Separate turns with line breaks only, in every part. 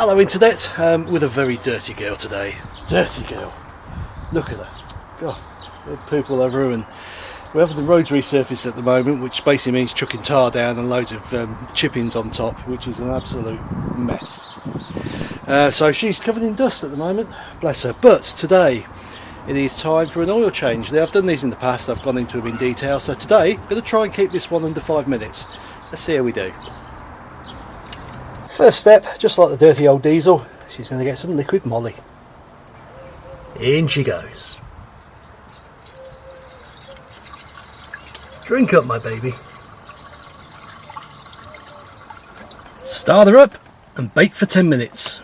Hello internet, um, with a very dirty girl today. Dirty girl. Look at her. God, poop all over her we're having the roads resurfaced at the moment which basically means chucking tar down and loads of um, chippings on top which is an absolute mess. Uh, so she's covered in dust at the moment, bless her. But today it is time for an oil change. Now I've done these in the past, I've gone into them in detail, so today I'm going to try and keep this one under five minutes. Let's see how we do. First step, just like the dirty old diesel, she's going to get some Liqui Moly. In she goes. Drink up my baby. Start her up and bake for 10 minutes.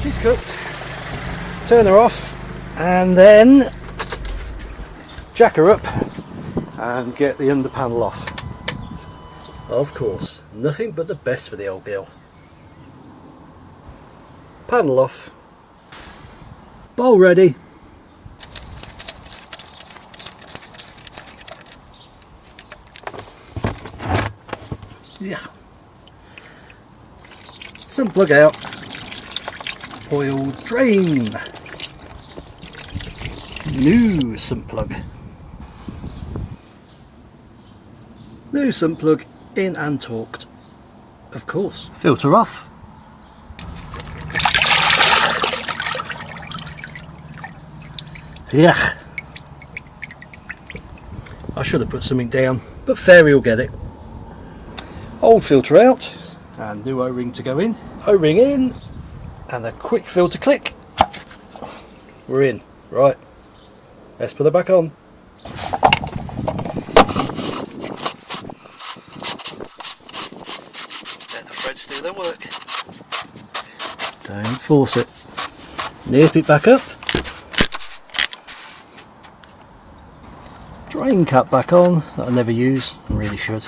She's cooked. Turn her off and then jack her up and get the under panel off. Of course, nothing but the best for the old girl. Panel off. Bowl ready. Yeah. Some plug out. Oil drain. New sump plug. New sump plug in and torqued. Of course. Filter off. Yeah. I should have put something down, but Fairy will get it. Old filter out, and new O-ring to go in. O-ring in, and a quick filter click. We're in. Right. Let's put it back on. Threads do their work. Don't force it. Nip it back up. Drain cap back on, that I never use, I really should.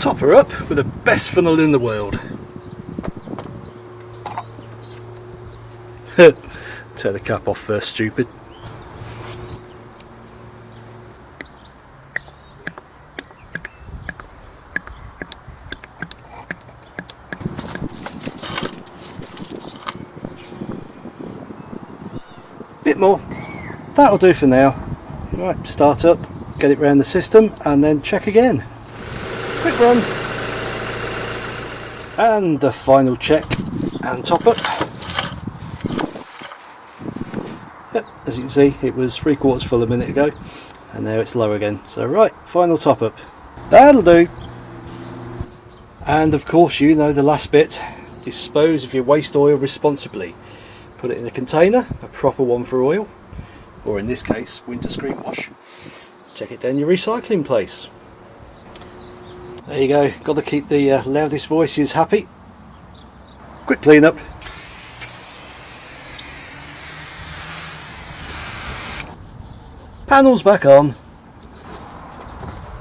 Top her up with the best funnel in the world. Take the cap off first, stupid. Bit more. That'll do for now. Right start up get it round the system and then check again. Quick run. And the final check and top up. Yep, as you can see it was three quarters full a minute ago and now it's low again. So right final top up. That'll do. And of course you know the last bit. Dispose of your waste oil responsibly put it in a container, a proper one for oil, or in this case winter screen wash. Take it down your recycling place. There you go, got to keep the uh, loudest voices happy. Quick clean up. Panels back on.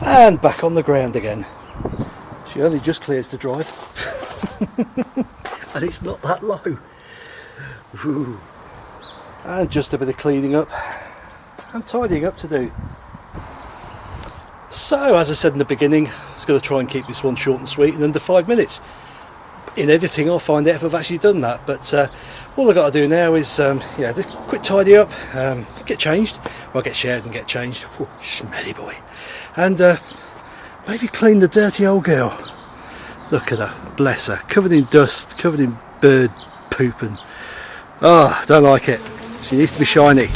And back on the ground again. She only just clears the drive. and it's not that low. Ooh. And just a bit of cleaning up and tidying up to do. So, as I said in the beginning, I was going to try and keep this one short and sweet in under five minutes. In editing, I'll find out if I've actually done that. But uh, all I've got to do now is, um, yeah, quick tidy up, um, get changed. Well, get shared and get changed. Ooh, smelly boy. And uh, maybe clean the dirty old girl. Look at her, bless her, covered in dust, covered in bird poop and Oh, don't like it. She needs to be shiny.